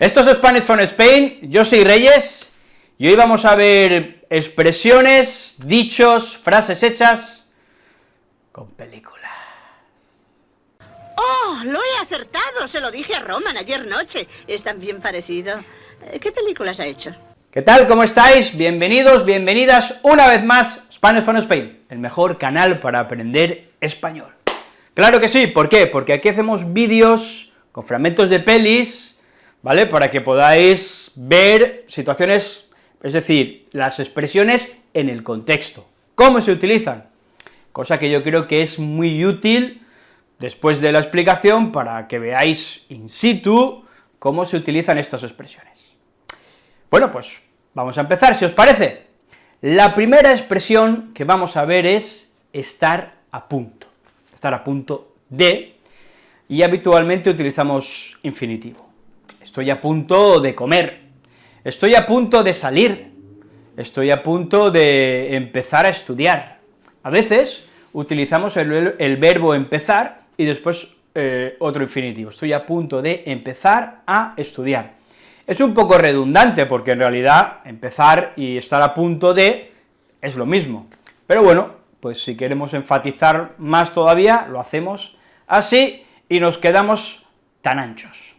Esto es Spanish from Spain, yo soy Reyes, y hoy vamos a ver expresiones, dichos, frases hechas con películas. ¡Oh, lo he acertado! Se lo dije a Roman ayer noche. Es tan bien parecido. Eh, ¿Qué películas ha hecho? ¿Qué tal? ¿Cómo estáis? Bienvenidos, bienvenidas una vez más Spanish from Spain, el mejor canal para aprender español. Claro que sí, ¿por qué? Porque aquí hacemos vídeos con fragmentos de pelis, ¿vale? Para que podáis ver situaciones, es decir, las expresiones en el contexto, cómo se utilizan, cosa que yo creo que es muy útil después de la explicación para que veáis in situ cómo se utilizan estas expresiones. Bueno, pues vamos a empezar, si os parece. La primera expresión que vamos a ver es estar a punto, estar a punto de, y habitualmente utilizamos infinitivo estoy a punto de comer, estoy a punto de salir, estoy a punto de empezar a estudiar. A veces utilizamos el, verbo empezar y después eh, otro infinitivo, estoy a punto de empezar a estudiar. Es un poco redundante, porque en realidad empezar y estar a punto de es lo mismo, pero bueno, pues si queremos enfatizar más todavía, lo hacemos así y nos quedamos tan anchos.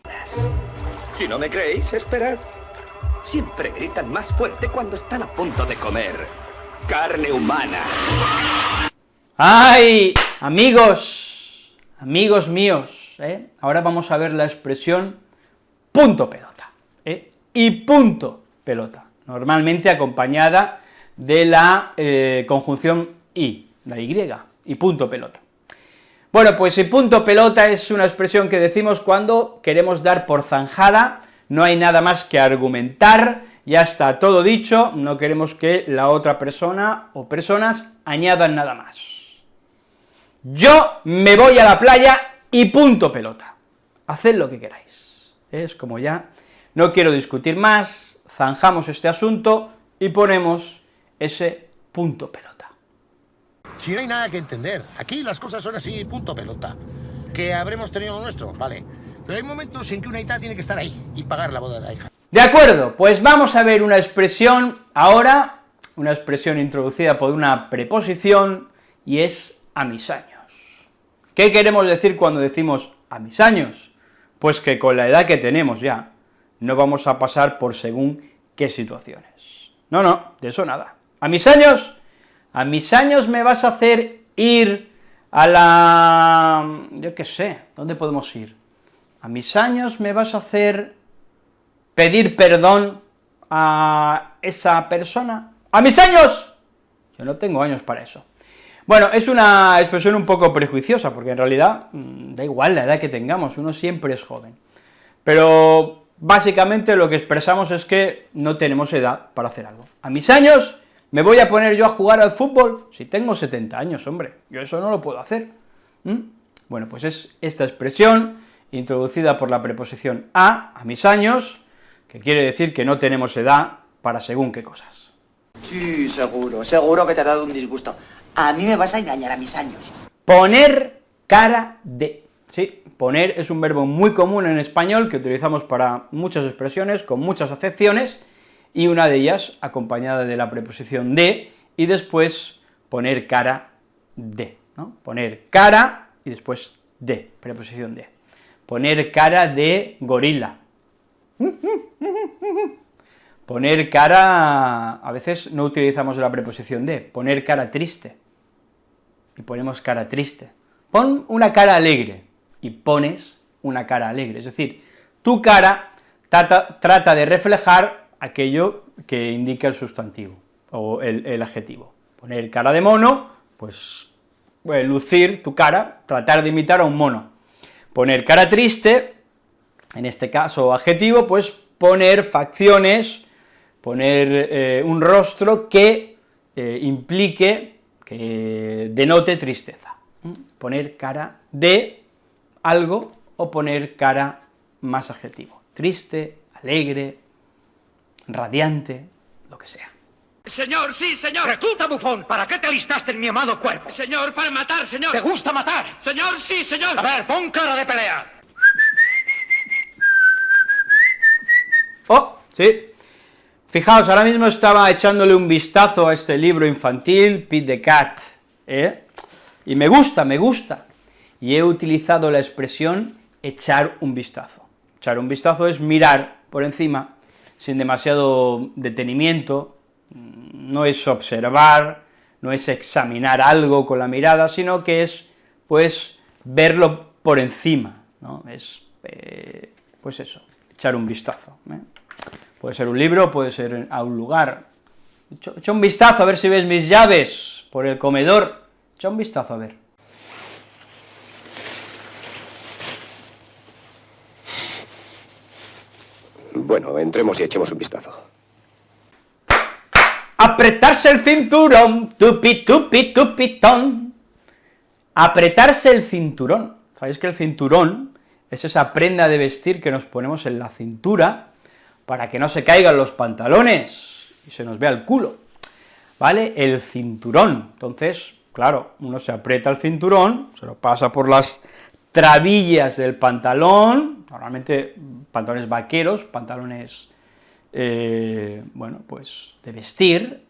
Si no me creéis, esperad. Siempre gritan más fuerte cuando están a punto de comer. Carne humana. ¡Ay! Amigos, amigos míos, ¿eh? ahora vamos a ver la expresión punto pelota, ¿eh? y punto pelota, normalmente acompañada de la eh, conjunción y, la y, y punto pelota. Bueno, pues el punto pelota es una expresión que decimos cuando queremos dar por zanjada, no hay nada más que argumentar, ya está todo dicho, no queremos que la otra persona o personas añadan nada más. Yo me voy a la playa y punto pelota. Haced lo que queráis. Es como ya, no quiero discutir más, zanjamos este asunto y ponemos ese punto pelota. Si no hay nada que entender. Aquí las cosas son así, punto pelota. Que habremos tenido lo nuestro, vale. Pero hay momentos en que una hija tiene que estar ahí y pagar la boda de la hija. De acuerdo, pues vamos a ver una expresión ahora, una expresión introducida por una preposición, y es a mis años. ¿Qué queremos decir cuando decimos a mis años? Pues que con la edad que tenemos ya, no vamos a pasar por según qué situaciones. No, no, de eso nada. A mis años a mis años me vas a hacer ir a la... yo qué sé, ¿dónde podemos ir? A mis años me vas a hacer pedir perdón a esa persona. ¡A mis años! Yo no tengo años para eso. Bueno, es una expresión un poco prejuiciosa, porque en realidad mm, da igual la edad que tengamos, uno siempre es joven. Pero básicamente lo que expresamos es que no tenemos edad para hacer algo. A mis años ¿Me voy a poner yo a jugar al fútbol? Si tengo 70 años, hombre, yo eso no lo puedo hacer. Bueno, pues es esta expresión, introducida por la preposición a, a mis años, que quiere decir que no tenemos edad para según qué cosas. Sí, seguro, seguro que te ha dado un disgusto. A mí me vas a engañar a mis años. Poner cara de. Sí, poner es un verbo muy común en español que utilizamos para muchas expresiones, con muchas acepciones, y una de ellas acompañada de la preposición de, y después poner cara de, ¿no? Poner cara y después de, preposición de. Poner cara de gorila. Poner cara, a veces no utilizamos la preposición de, poner cara triste, y ponemos cara triste. Pon una cara alegre, y pones una cara alegre, es decir, tu cara trata, trata de reflejar aquello que indica el sustantivo, o el, adjetivo. Poner cara de mono, pues, pues, lucir tu cara, tratar de imitar a un mono. Poner cara triste, en este caso adjetivo, pues poner facciones, poner eh, un rostro que eh, implique, que denote tristeza. Poner cara de algo o poner cara más adjetivo, triste, alegre, radiante, lo que sea. Señor, sí, señor. Recluta, bufón. ¿Para qué te alistaste en mi amado cuerpo? Señor, para matar, señor. ¿Te gusta matar? Señor, sí, señor. A ver, pon cara de pelea. ¿sí? Fijaos, ahora mismo estaba echándole un vistazo a este libro infantil, Pete the Cat, ¿eh? y me gusta, me gusta, y he utilizado la expresión echar un vistazo. Echar un vistazo es mirar por encima, sin demasiado detenimiento, no es observar, no es examinar algo con la mirada, sino que es, pues, verlo por encima, ¿no? Es, eh, pues eso, echar un vistazo. ¿eh? Puede ser un libro, puede ser a un lugar. Echa un vistazo a ver si ves mis llaves por el comedor, echa un vistazo a ver. Bueno, entremos y echemos un vistazo. Apretarse el cinturón, tupi, tupi, tupitón. Apretarse el cinturón. Sabéis que el cinturón es esa prenda de vestir que nos ponemos en la cintura para que no se caigan los pantalones y se nos vea el culo, ¿vale? El cinturón. Entonces, claro, uno se aprieta el cinturón, se lo pasa por las trabillas del pantalón, normalmente pantalones vaqueros, pantalones, eh, bueno, pues de vestir,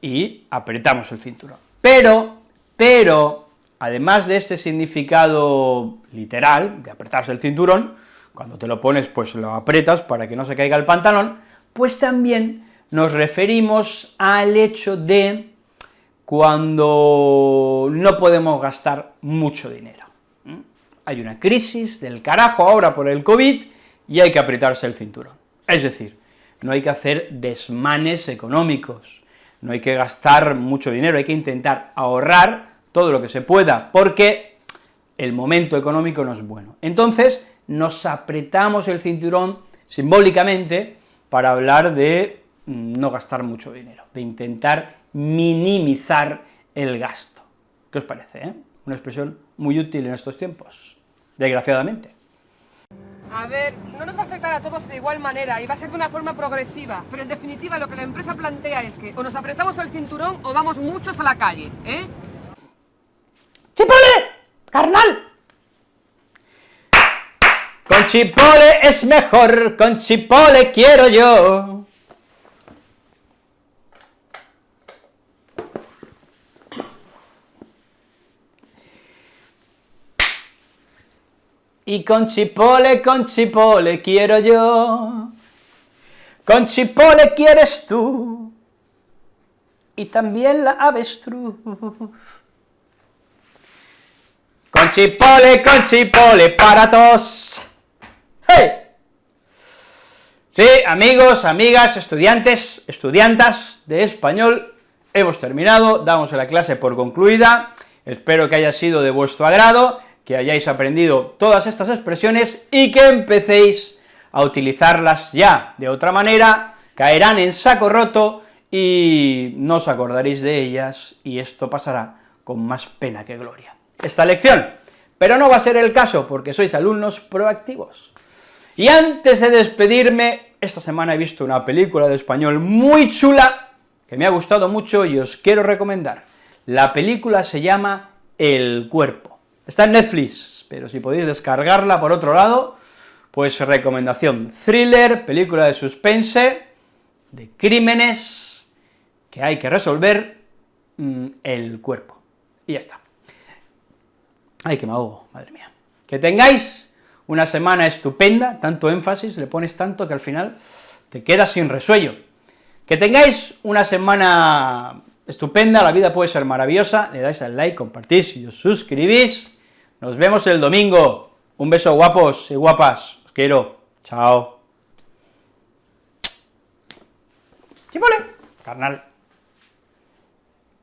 y apretamos el cinturón. Pero, pero, además de este significado literal, de apretarse el cinturón, cuando te lo pones, pues lo apretas para que no se caiga el pantalón, pues también nos referimos al hecho de cuando no podemos gastar mucho dinero hay una crisis del carajo ahora por el COVID y hay que apretarse el cinturón. Es decir, no hay que hacer desmanes económicos, no hay que gastar mucho dinero, hay que intentar ahorrar todo lo que se pueda, porque el momento económico no es bueno. Entonces, nos apretamos el cinturón simbólicamente para hablar de no gastar mucho dinero, de intentar minimizar el gasto. ¿Qué os parece, eh? Una expresión muy útil en estos tiempos, desgraciadamente. A ver, no nos va a afectar a todos de igual manera y va a ser de una forma progresiva, pero en definitiva lo que la empresa plantea es que o nos apretamos el cinturón o vamos muchos a la calle, ¿eh? ¡Chipole! ¡Carnal! Con chipole es mejor, con chipole quiero yo. Y con chipole, con chipole quiero yo, con chipole quieres tú, y también la avestruz. Con chipole, con chipole para todos. ¡Hey! Sí, amigos, amigas, estudiantes, estudiantas de español, hemos terminado, damos la clase por concluida, espero que haya sido de vuestro agrado, que hayáis aprendido todas estas expresiones y que empecéis a utilizarlas ya, de otra manera caerán en saco roto y no os acordaréis de ellas y esto pasará con más pena que gloria. Esta lección, pero no va a ser el caso porque sois alumnos proactivos. Y antes de despedirme, esta semana he visto una película de español muy chula, que me ha gustado mucho y os quiero recomendar. La película se llama El Cuerpo. Está en Netflix, pero si podéis descargarla por otro lado, pues recomendación, thriller, película de suspense, de crímenes que hay que resolver mm, el cuerpo. Y ya está. Ay, que me ahogo, madre mía. Que tengáis una semana estupenda, tanto énfasis, le pones tanto que al final te quedas sin resuello. Que tengáis una semana estupenda, la vida puede ser maravillosa, le dais al like, compartís y os suscribís, nos vemos el domingo. Un beso guapos y guapas. Os quiero. Chao. Chipole. Carnal.